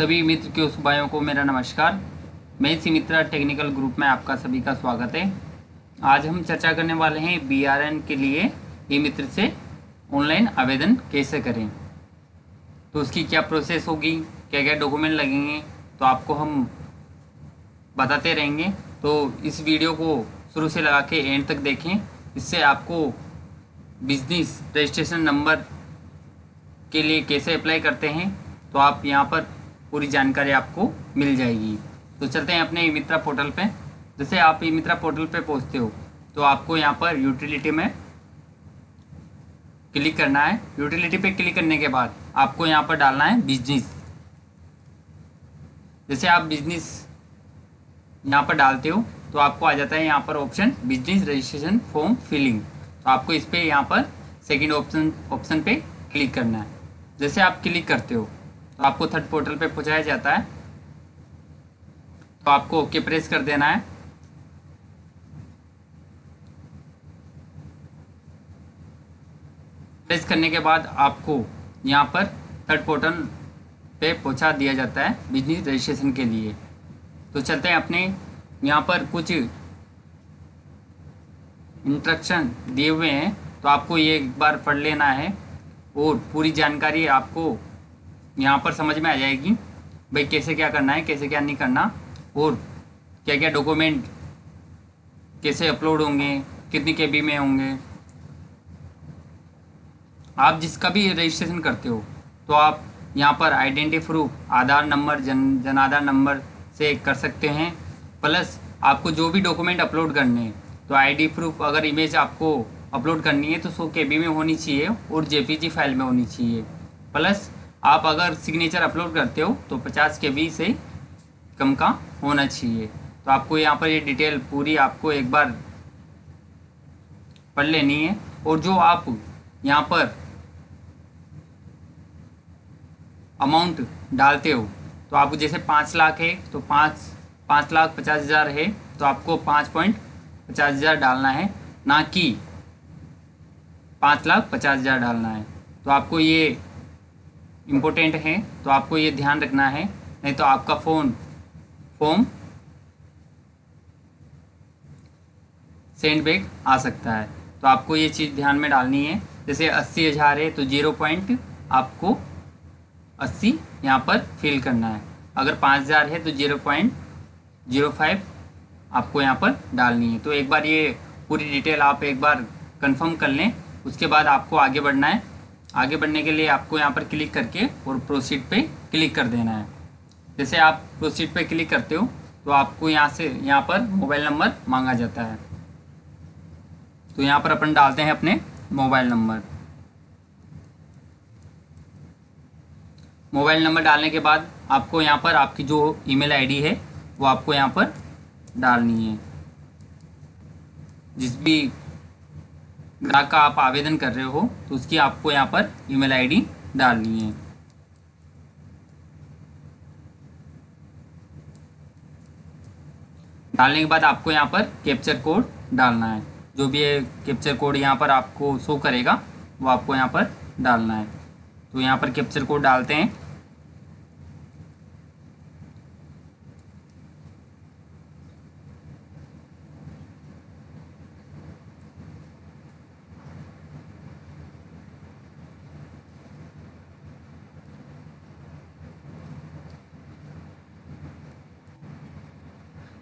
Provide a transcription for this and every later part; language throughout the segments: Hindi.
सभी मित्र के उस भाइयों को मेरा नमस्कार। मैं इसी मित्रा टेक्निकल ग्रुप में आपका सभी का स्वागत है। आज हम चर्चा करने वाले हैं बीआरएन के लिए ई मित्र से ऑनलाइन आवेदन कैसे करें। तो उसकी क्या प्रोसेस होगी क्या क्या डॉक्यूमेंट लगेंगे तो आपको हम बताते रहेंगे। तो इस वीडियो को शुरू से लगा के एंड तक देखें। इससे आपको बिज़नेस रजिस्ट्रेशन नंबर के लिए कैसे अप्लाई करते हैं तो आप यहाँ पर पूरी जानकारी आपको मिल जाएगी। तो चलते हैं अपने ई मित्रा पोर्टल पे। जैसे आप ई मित्रा पोर्टल पे पहुँचते हो तो आपको यहाँ पर यूटिलिटी में क्लिक करना है। यूटिलिटी पे क्लिक करने के बाद आपको यहाँ पर डालना है बिज़नेस। जैसे आप बिज़नेस यहाँ पर डालते हो तो आपको आ जाता है यहाँ पर option business registration form filling. तो आपको इस पर यहाँ पर सेकेंड ऑप्शन ऑप्शन पे क्लिक करना है। जैसे आप क्लिक करते हो तो आपको थर्ड पोर्टल पे पहुँचाया जाता है। तो आपको ओके प्रेस कर देना है। प्रेस करने के बाद आपको यहाँ पर थर्ड पोर्टल पे पहुँचा दिया जाता है बिज़नेस रजिस्ट्रेशन के लिए। तो चलते हैं अपने यहाँ पर कुछ इंस्ट्रक्शन दिए हुए हैं। तो आपको ये एक बार पढ़ लेना है और पूरी जानकारी आपको यहाँ पर समझ में आ जाएगी भाई कैसे क्या करना है, कैसे क्या नहीं करना और क्या क्या डॉक्यूमेंट कैसे अपलोड होंगे, कितनी के में होंगे। आप जिसका भी रजिस्ट्रेशन करते हो तो आप यहाँ पर आइडेंटी प्रूफ आधार नंबर जन, जनाधार नंबर से कर सकते हैं। प्लस आपको जो भी डॉक्यूमेंट अपलोड करने हैं तो आईडी प्रूफ अगर इमेज आपको अपलोड करनी है तो सौ के में होनी चाहिए और जे फ़ाइल में होनी चाहिए। प्लस आप अगर सिग्नेचर अपलोड करते हो तो पचास के बी से कम का होना चाहिए। तो आपको यहाँ पर ये डिटेल पूरी आपको एक बार पढ़ लेनी है। और जो आप यहाँ पर अमाउंट डालते हो तो आपको जैसे पाँच लाख है तो पाँच पाँच लाख पचास हज़ार है तो आपको पाँच पॉइंट पचास हज़ार डालना है। ना कि पाँच लाख पचास हज़ार डालना है। तो आपको ये इम्पोर्टेंट हैं तो आपको ये ध्यान रखना है। नहीं तो आपका फ़ोन फॉर्म सेंड बैक आ सकता है। तो आपको ये चीज़ ध्यान में डालनी है। जैसे अस्सी हज़ार है तो ज़ीरो पॉइंट आपको अस्सी यहाँ पर फिल करना है। अगर पाँच हज़ार है तो ज़ीरो पॉइंट ज़ीरो फाइव आपको यहाँ पर डालनी है। तो एक बार ये पूरी डिटेल आप एक बार कंफर्म कर लें। उसके बाद आपको आगे बढ़ना है। आगे बढ़ने के लिए आपको यहाँ पर क्लिक करके और प्रोसीड पे क्लिक कर देना है। जैसे आप प्रोसीड पे क्लिक करते हो तो आपको यहाँ से, यहाँ पर मोबाइल नंबर मांगा जाता है। तो यहाँ पर अपन डालते हैं अपने मोबाइल नंबर। मोबाइल नंबर डालने के बाद आपको यहाँ पर आपकी जो ईमेल आईडी है, वो आपको यहाँ पर डालनी है। जिस भी ग्राहक का आप आवेदन कर रहे हो तो उसकी आपको यहाँ पर ईमेल आईडी डालनी है। डालने के बाद आपको यहाँ पर कैप्चर कोड डालना है। जो भी कैप्चर कोड यहाँ पर आपको शो करेगा, वो आपको यहाँ पर डालना है। तो यहाँ पर कैप्चर कोड डालते हैं।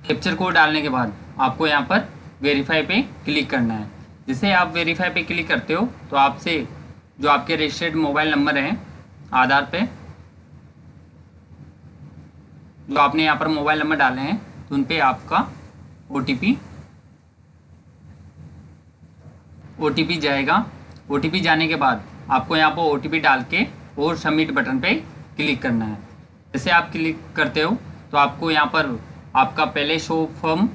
कैप्चर कोड डालने के बाद आपको यहाँ पर वेरीफाई पे क्लिक करना है। जैसे आप वेरीफाई पे क्लिक करते हो तो आपसे जो आपके रजिस्टर्ड मोबाइल नंबर हैं, आधार पे, जो आपने यहाँ पर मोबाइल नंबर डाले हैं तो उन पर आपका ओ टी जाएगा। ओटीपी जाने के बाद आपको यहाँ पर ओटीपी डाल के और सबमिट बटन पे क्लिक करना है। जैसे आप क्लिक करते हो तो आपको यहाँ पर आपका पहले शो फॉर्म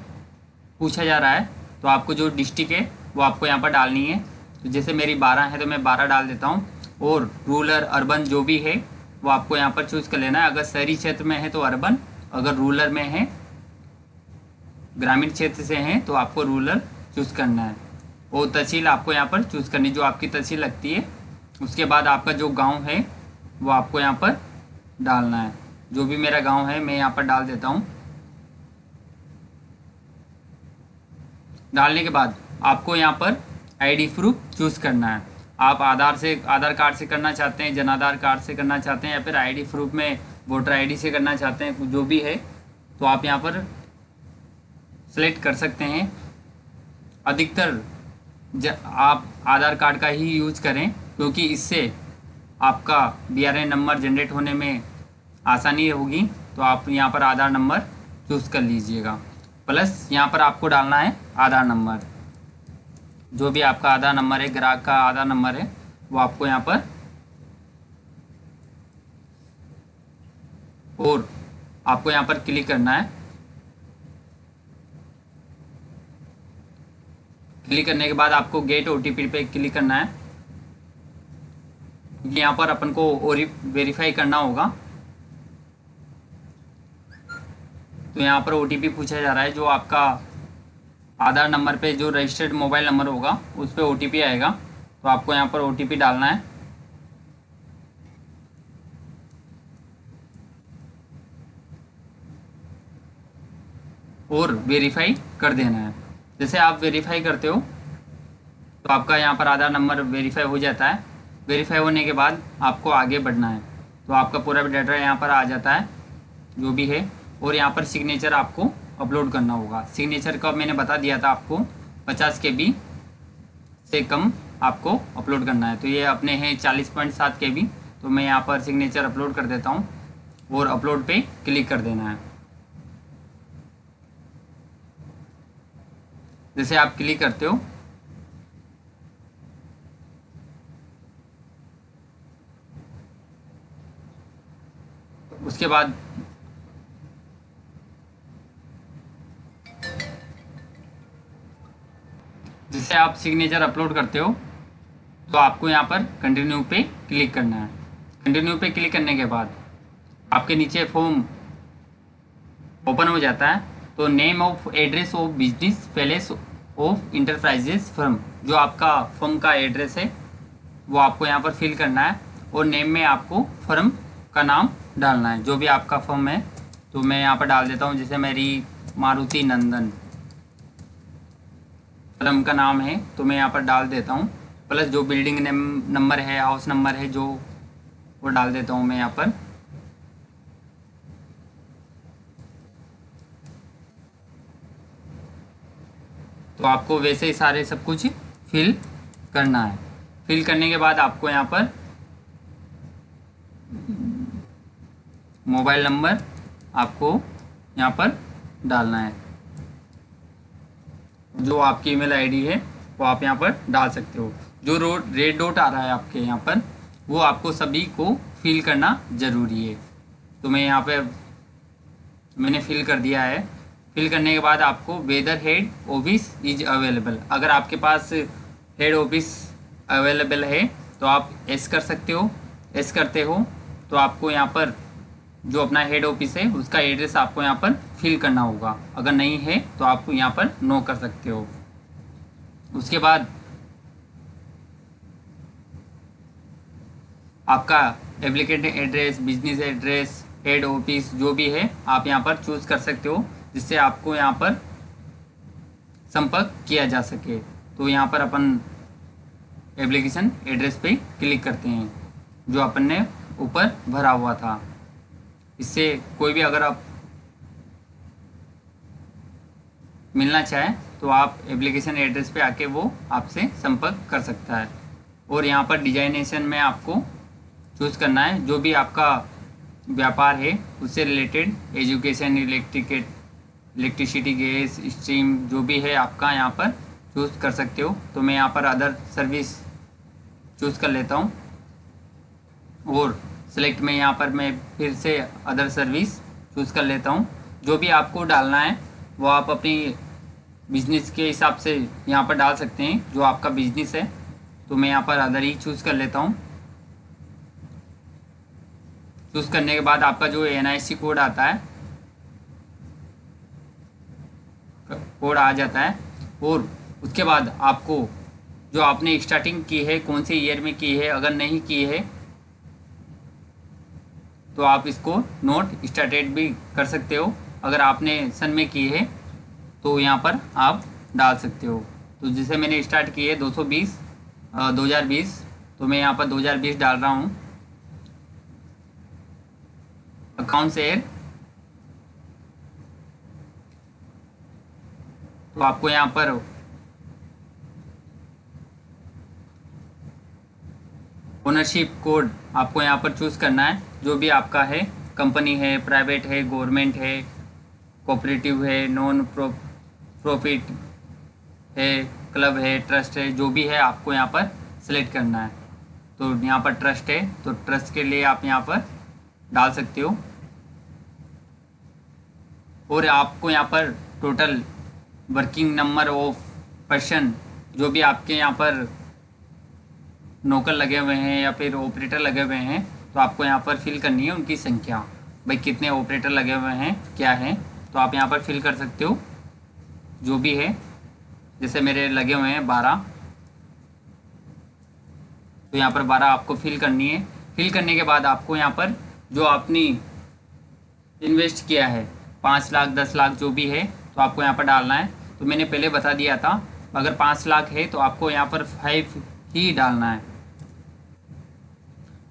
पूछा जा रहा है तो आपको जो डिस्ट्रिक्ट है, वो आपको यहाँ पर डालनी है। तो जैसे मेरी बारह है तो मैं बारह डाल देता हूँ। और रूरल अर्बन जो भी है, वो आपको यहाँ पर चूज़ कर लेना है। अगर शहरी क्षेत्र में है तो अर्बन अगर रूरल में है, ग्रामीण क्षेत्र से हैं तो आपको रूरल चूज़ करना है। और तहसील आपको यहाँ पर चूज़ करनी जो आपकी तहसील लगती है। उसके बाद आपका जो गाँव है, वो आपको यहाँ पर डालना है। जो भी मेरा गाँव है, मैं यहाँ पर डाल देता हूँ। डालने के बाद आपको यहाँ पर आईडी प्रूफ चूज़ करना है। आप आधार से, आधार कार्ड से करना चाहते हैं जन आधार कार्ड से करना चाहते हैं या फिर आईडी प्रूफ में वोटर आईडी से करना चाहते हैं, जो भी है तो आप यहाँ पर सेलेक्ट कर सकते हैं। अधिकतर आप आधार कार्ड का ही यूज़ करें, क्योंकि इससे आपका बीआरएन नंबर जनरेट होने में आसानी होगी तो आप यहाँ पर आधार नंबर चूज़ कर लीजिएगा। प्लस यहाँ पर आपको डालना है आधार नंबर। जो भी आपका आधार नंबर है, ग्राहक का आधार नंबर है, वो आपको यहाँ पर और आपको यहाँ पर क्लिक करना है। क्लिक करने के बाद आपको गेट ओटीपी पे क्लिक करना है। यहाँ पर अपन को वेरीफाई करना होगा। तो यहाँ पर ओटीपी पूछा जा रहा है, जो आपका आधार नंबर पे जो रजिस्टर्ड मोबाइल नंबर होगा, उस पर ओ आएगा। तो आपको यहाँ पर ओटीपी डालना है। और वेरीफाई कर देना है। जैसे आप वेरीफाई करते हो तो आपका यहाँ पर आधार नंबर वेरीफाई हो जाता है। वेरीफाई होने के बाद आपको आगे बढ़ना है। तो आपका पूरा डाटा यहाँ पर आ जाता है, जो भी है। और यहाँ पर सिग्नेचर आपको अपलोड करना होगा। सिग्नेचर का मैंने बता दिया था आपको, पचास के बी से कम आपको अपलोड करना है। तो ये अपने हैं चालीस पॉइंट सात के बी। तो मैं यहाँ पर सिग्नेचर अपलोड कर देता हूँ और अपलोड पे क्लिक कर देना है। जैसे आप क्लिक करते हो। उसके बाद जिससे आप सिग्नेचर अपलोड करते हो तो आपको यहाँ पर कंटिन्यू पे क्लिक करना है। कंटिन्यू पे क्लिक करने के बाद आपके नीचे फॉर्म ओपन हो जाता है। तो name of address of business palace of enterprises firm जो आपका फर्म का एड्रेस है, वो आपको यहाँ पर फिल करना है और नेम में आपको फर्म का नाम डालना है। जो भी आपका फर्म है तो मैं यहाँ पर डाल देता हूँ, जैसे मेरी मारुति नंदन। फर्म का नाम है तो मैं यहाँ पर डाल देता हूँ। प्लस जो बिल्डिंग नंबर है हाउस नंबर है, जो, वो डाल देता हूँ मैं यहाँ पर। तो आपको वैसे ही सारे सब कुछ फिल करना है। फिल करने के बाद आपको यहाँ पर मोबाइल नंबर आपको यहाँ पर डालना है। जो आपकी ईमेल आईडी है, वो आप यहाँ पर डाल सकते हो। जो रोड रेड डॉट आ रहा है आपके यहाँ पर, वो आपको सभी को फिल करना ज़रूरी है। तो मैं यहाँ पे, मैंने फिल कर दिया है। फिल करने के बाद आपको whether head office is available अगर आपके पास हेड ऑफ़िस अवेलेबल है तो आप एस कर सकते हो। एस करते हो तो आपको यहाँ पर जो अपना हेड ऑफ़िस है, उसका एड्रेस आपको यहाँ पर फिल करना होगा। अगर नहीं है तो आप यहाँ पर नो कर सकते हो। उसके बाद आपका applicant address business address head office जो भी है, आप यहाँ पर चूज़ कर सकते हो, जिससे आपको यहाँ पर संपर्क किया जा सके। तो यहाँ पर अपन एप्लीकेशन एड्रेस पे क्लिक करते हैं, जो अपन ने ऊपर भरा हुआ था। इससे कोई भी अगर आप मिलना चाहें तो आप एप्लीकेशन एड्रेस पे आके वो आपसे संपर्क कर सकता है। और यहाँ पर डिजाइनेशन में आपको चूज़ करना है। जो भी आपका व्यापार है, उससे related education electric electricity gas stream जो भी है आपका यहाँ पर चूज़ कर सकते हो। तो मैं यहाँ पर अदर सर्विस चूज़ कर लेता हूँ। और सेलेक्ट में यहाँ पर मैं फिर से अदर सर्विस चूज़ कर लेता हूँ। जो भी आपको डालना है, वो आप अपनी बिज़नेस के हिसाब से यहाँ पर डाल सकते हैं, जो आपका बिज़नेस है। तो मैं यहाँ पर अदर ही चूज़ कर लेता हूँ। चूज़ करने के बाद आपका जो एनआईसी कोड आता है कोड आ जाता है, और उसके बाद आपको जो आपने स्टार्टिंग की है, कौन से ईयर में की है, अगर नहीं की है तो आप इसको नोट स्टार्टेड भी कर सकते हो। अगर आपने सन में की है तो यहाँ पर आप डाल सकते हो। तो जिसे मैंने स्टार्ट की है 220 2020 तो मैं यहाँ पर 2020 डाल रहा हूँ। अकाउंट से तो आपको यहाँ पर ओनरशिप कोड आपको यहाँ पर चूज़ करना है। जो भी आपका है कंपनी है प्राइवेट है गवर्नमेंट है कोऑपरेटिव है नॉन प्रो प्रॉफिट है क्लब है ट्रस्ट है, जो भी है आपको यहाँ पर सेलेक्ट करना है। तो यहाँ पर ट्रस्ट है तो ट्रस्ट के लिए आप यहाँ पर डाल सकते हो। और आपको यहाँ पर total working number of person जो भी आपके यहाँ पर नौकर लगे हुए हैं या फिर ऑपरेटर लगे हुए हैं तो आपको यहाँ पर फिल करनी है उनकी संख्या। भाई, कितने ऑपरेटर लगे हुए हैं, क्या है? तो आप यहाँ पर फिल कर सकते हो, जो भी है। जैसे मेरे लगे हुए हैं बारह। तो यहाँ पर बारह आपको फिल करनी है। फिल करने के बाद आपको यहाँ पर जो आपने इन्वेस्ट किया है, पाँच लाख, दस लाख, जो भी है तो आपको यहाँ पर डालना है। तो मैंने पहले बता दिया था, अगर पाँच लाख है तो आपको यहाँ पर फाइव ही डालना है।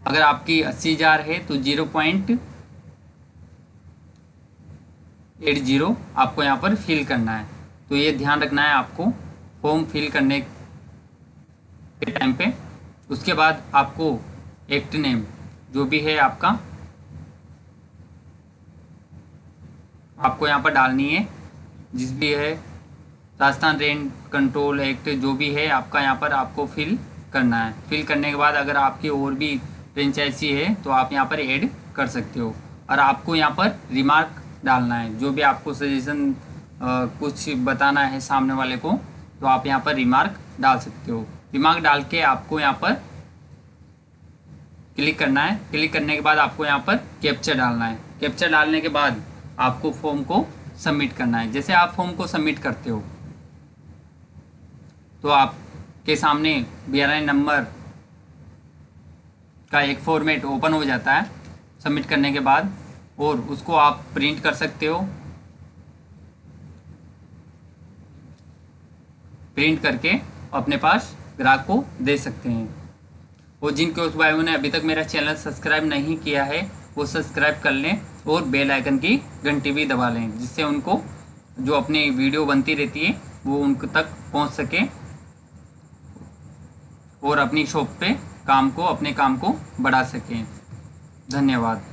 अगर आपकी अस्सी हज़ार है तो ज़ीरो पॉइंट एट ज़ीरो आपको यहाँ पर फिल करना है। तो ये ध्यान रखना है आपको फॉर्म फिल करने के टाइम पे। उसके बाद आपको एक्ट नेम जो भी है आपका, आपको यहाँ पर डालनी है। जिस भी है, राजस्थान रेंट कंट्रोल एक्ट जो भी है आपका यहाँ पर आपको फिल करना है। फिल करने के बाद अगर आपकी और भी फ्रेंचाइजी है तो आप यहाँ पर ऐड कर सकते हो। और आपको यहाँ पर रिमार्क डालना है। जो भी आपको सजेशन कुछ बताना है सामने वाले को तो आप यहाँ पर रिमार्क डाल सकते हो। रिमार्क डाल के आपको यहाँ पर क्लिक करना है। क्लिक करने के बाद आपको यहाँ पर कैप्चर डालना है। कैप्चर डालने के बाद आपको फॉर्म को सबमिट करना है। जैसे आप फॉर्म को सबमिट करते हो तो आपके सामने बी नंबर का एक फॉर्मेट ओपन हो जाता है सबमिट करने के बाद, और उसको आप प्रिंट कर सकते हो। प्रिंट करके अपने पास ग्राहक को दे सकते हैं। और जिनके उस भाइयों ने अभी तक मेरा चैनल सब्सक्राइब नहीं किया है, वो सब्सक्राइब कर लें और बेल आइकन की घंटी भी दबा लें, जिससे उनको जो अपनी वीडियो बनती रहती है, वो उनके तक पहुँच सके। और अपनी शॉप पे काम को अपने काम को बढ़ा सकें। धन्यवाद।